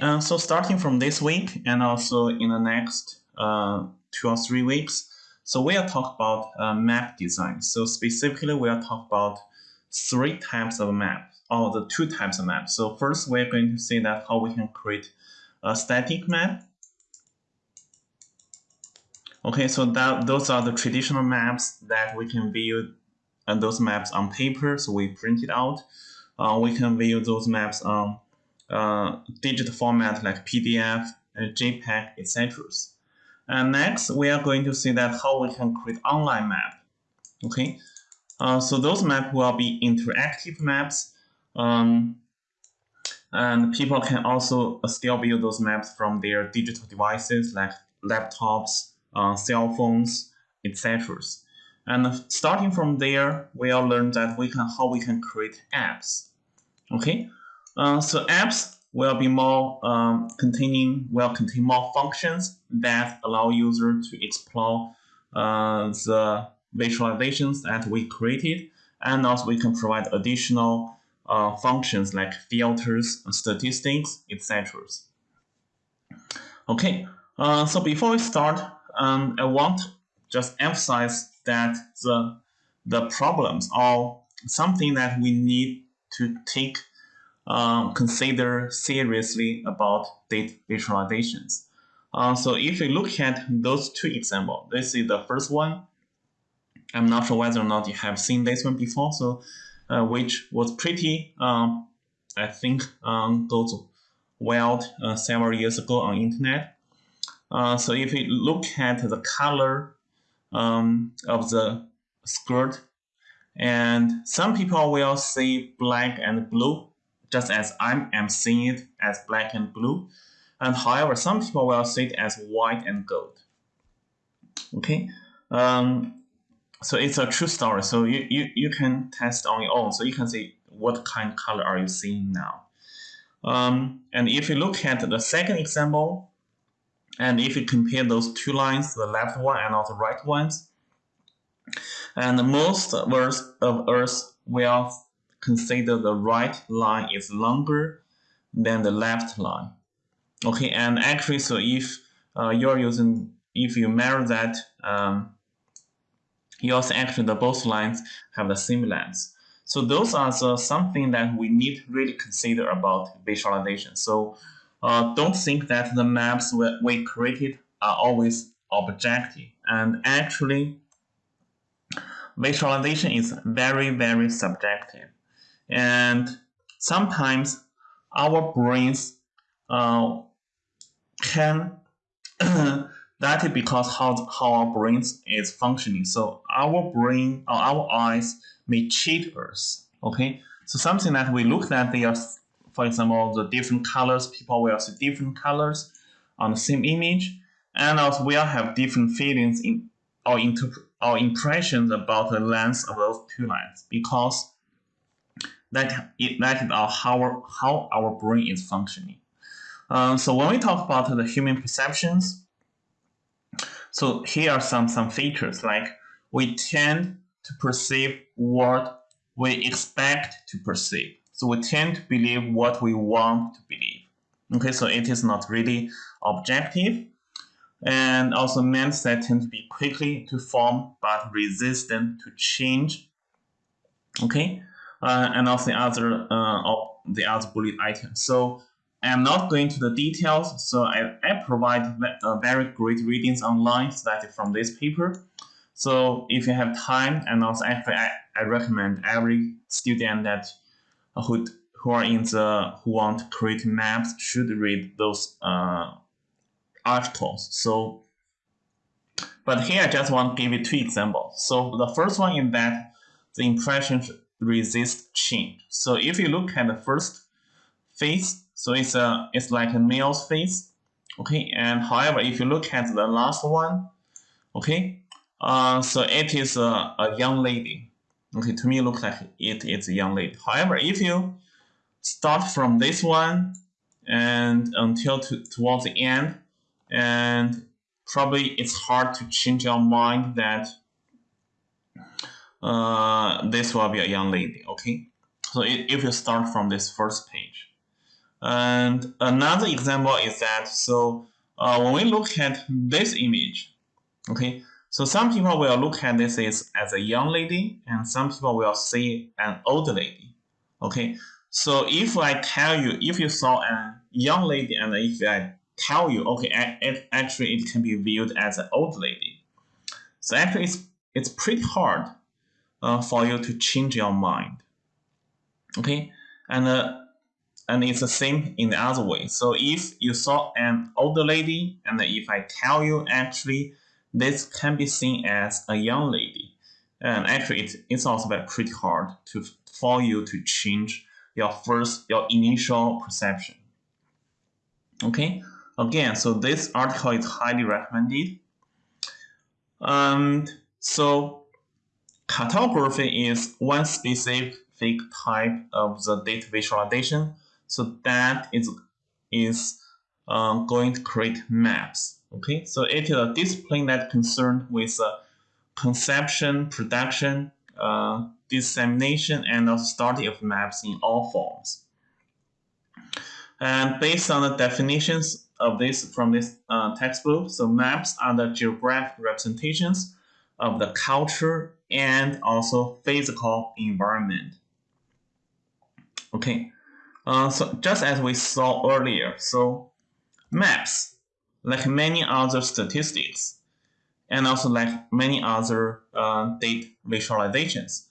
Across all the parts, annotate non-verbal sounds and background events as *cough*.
Uh, so starting from this week and also in the next uh, two or three weeks, so we are talking about uh, map design. So specifically, we are talking about three types of map, or the two types of map. So first, we're going to see that how we can create a static map. Okay, so that those are the traditional maps that we can view and those maps on paper, so we print it out. Uh, we can view those maps on uh, digital format like PDF, and JPEG, etc. And next, we are going to see that how we can create online map. Okay, uh, so those maps will be interactive maps. Um, and people can also still view those maps from their digital devices like laptops, uh, cell phones, etc. And starting from there, we'll learn that we can how we can create apps. Okay, uh, so apps will be more um, containing will contain more functions that allow user to explore uh, the visualizations that we created, and also we can provide additional uh, functions like filters, statistics, etc. Okay, uh, so before we start, um, I want to just emphasize that the the problems are something that we need to take um, consider seriously about data visualizations. Uh, so if you look at those two examples, this is the first one. I'm not sure whether or not you have seen this one before, so uh, which was pretty, um, I think, um, goes wild uh, several years ago on internet. Uh, so if you look at the color um, of the skirt, and some people will see black and blue, just as I am seeing it as black and blue. And however, some people will see it as white and gold. Okay, um, so it's a true story. So you, you, you can test on your own. So you can see what kind of color are you seeing now. Um, and if you look at the second example, and if you compare those two lines, the left one and also the right ones, and most of us will consider the right line is longer than the left line. Okay, and actually, so if uh, you're using, if you measure that, um, you also actually the both lines have the same length. So those are the, something that we need really consider about visualization. So uh, don't think that the maps we created are always objective. And actually, visualization is very, very subjective. And sometimes our brains uh, can *clears throat* that is because how, how our brains is functioning. So our brain or our eyes may cheat us. Okay, so something that we look at, they are, for example, the different colors. People will see different colors on the same image, and also we'll have different feelings in or inter or impressions about the length of those two lines because that it, that is our, how how our brain is functioning. Um, so when we talk about the human perceptions, so here are some, some features like we tend to perceive what we expect to perceive. So we tend to believe what we want to believe. Okay, so it is not really objective. And also mindset tend to be quickly to form but resistant to change. Okay, uh, and also the other uh, the other bullet items. So I'm not going to the details, so I, I provide very great readings online started from this paper. So if you have time, and also actually I, I recommend every student that uh, who who are in the who want to create maps should read those uh, articles. So, but here I just want to give you two examples. So the first one is that the impressions resist change. So if you look at the first phase, so it's a it's like a male's face. Okay, and however, if you look at the last one, okay, uh, so it is a, a young lady. Okay, to me it looks like it is a young lady. However, if you start from this one and until to, towards the end, and probably it's hard to change your mind that uh, this will be a young lady. Okay, so if you start from this first page. And another example is that so uh, when we look at this image, okay, so some people will look at this as, as a young lady, and some people will see an old lady. Okay, so if I tell you, if you saw a young lady, and if I tell you, okay, it, actually it can be viewed as an old lady. So actually, it's it's pretty hard uh, for you to change your mind. Okay, and uh, and it's the same in the other way. So if you saw an older lady, and if I tell you actually this can be seen as a young lady, and actually it, it's also pretty hard to for you to change your first your initial perception. Okay, again, so this article is highly recommended. And so cartography is one specific type of the data visualization so that is is uh, going to create maps. Okay, so it is a discipline that concerned with uh, conception, production, uh, dissemination, and the study of maps in all forms. And based on the definitions of this from this uh, textbook, so maps are the geographic representations of the culture and also physical environment. Okay, uh, so just as we saw earlier, so maps, like many other statistics, and also like many other uh, data visualizations,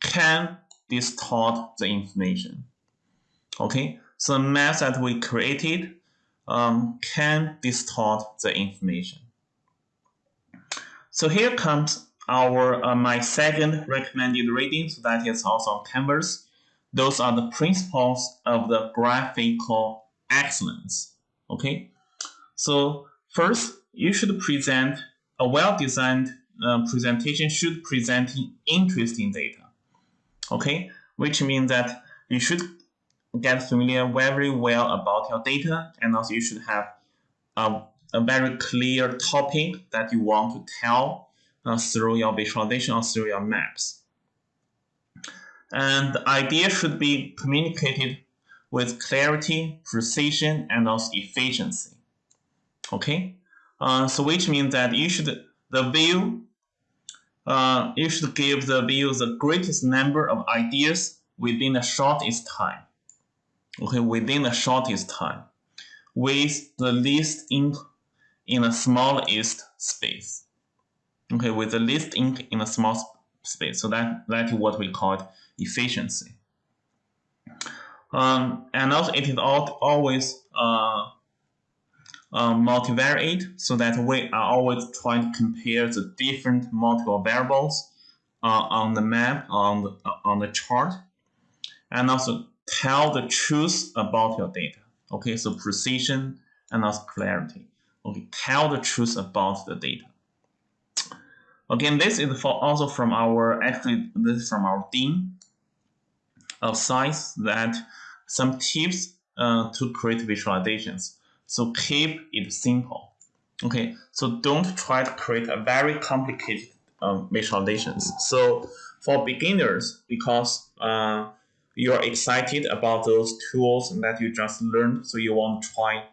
can distort the information. Okay, so maps that we created um, can distort the information. So here comes our uh, my second recommended reading, so that is also on Canvas. Those are the principles of the graphical excellence. Okay, so first you should present a well-designed uh, presentation should present interesting data. Okay, which means that you should get familiar very well about your data and also you should have a, a very clear topic that you want to tell uh, through your visualization or through your maps. And the idea should be communicated with clarity, precision, and also efficiency. Okay, uh, so which means that you should the view uh, you should give the view the greatest number of ideas within the shortest time. Okay, within the shortest time, with the least ink in the smallest space. Okay, with the least ink in a small space. So that that is what we call efficiency. Um, and also it is always uh, uh, multivariate so that we are always trying to compare the different multiple variables uh, on the map, on the, uh, on the chart, and also tell the truth about your data. Okay, so precision and also clarity. Okay, tell the truth about the data. Again, this is for also from our actually this is from our dean of science that some tips uh, to create visualizations. So keep it simple. Okay, so don't try to create a very complicated um, visualizations. So for beginners, because uh, you're excited about those tools that you just learned, so you want to try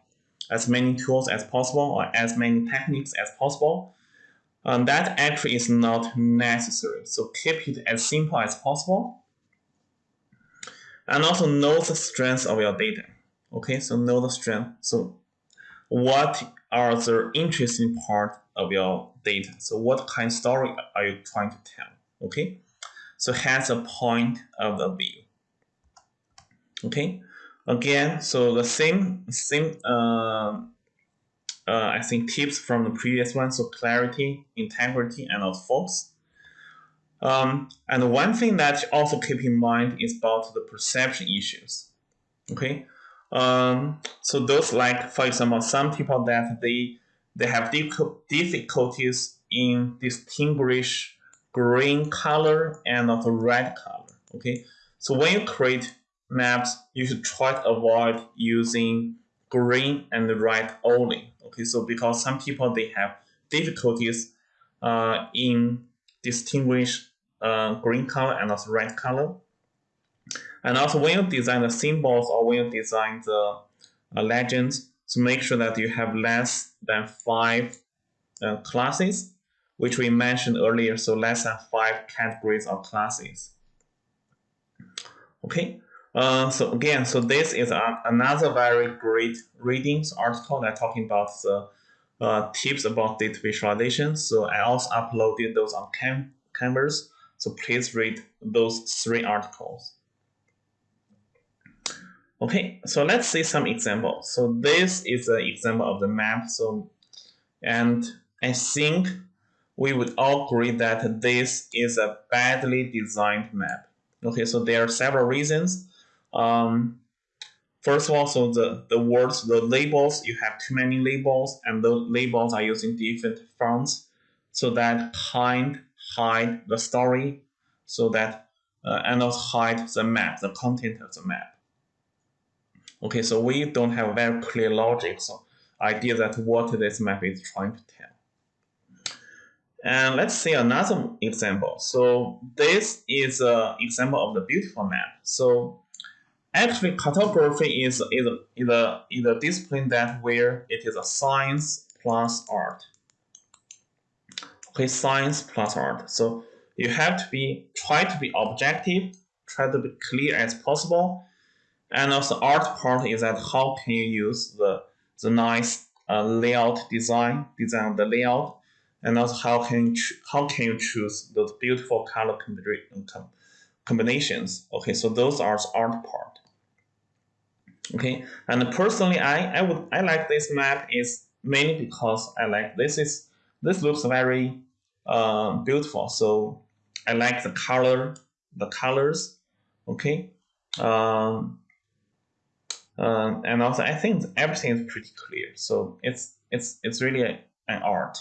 as many tools as possible or as many techniques as possible. Um, that actually is not necessary. So keep it as simple as possible. And also know the strength of your data. Okay, so know the strength. So what are the interesting part of your data? So what kind of story are you trying to tell? Okay, so has a point of the view. Okay, again, so the same same uh, uh, I think tips from the previous one. So clarity, integrity, and also focus. Um, and one thing that also keep in mind is about the perception issues. Okay, um, so those like for example, some people that they they have difficulties in distinguish green color and also red color. Okay, so when you create maps, you should try to avoid using green and red only. Okay, so because some people they have difficulties uh, in distinguish uh, green color and also red color. And also when you design the symbols or when you design the uh, legends, so make sure that you have less than five uh, classes, which we mentioned earlier. So less than five categories or classes. Okay. Uh, so again, so this is a, another very great readings article that talking about the uh, tips about data visualization. So I also uploaded those on Cam Canvas. So please read those three articles. Okay, so let's see some examples. So this is an example of the map. So, and I think we would all agree that this is a badly designed map. Okay, so there are several reasons. Um, first of all, so the, the words, the labels, you have too many labels, and the labels are using different fonts, so that kind hide the story, so that uh, and also hide the map, the content of the map. Okay, so we don't have a very clear logic, so idea that what this map is trying to tell. And let's see another example. So this is an example of the beautiful map. So actually cartography is, is, is, a, is a discipline that where it is a science plus art. Okay, science plus art. So you have to be, try to be objective, try to be clear as possible. And also art part is that how can you use the, the nice uh, layout design, design of the layout and also how can you how can you choose those beautiful color combinations okay so those are the art part okay? And personally i i would i like this map is mainly because i like this is this looks very uh, beautiful. So i like the color the colors okay? Um, uh, and also i think everything is pretty clear. So it's it's it's really a, an art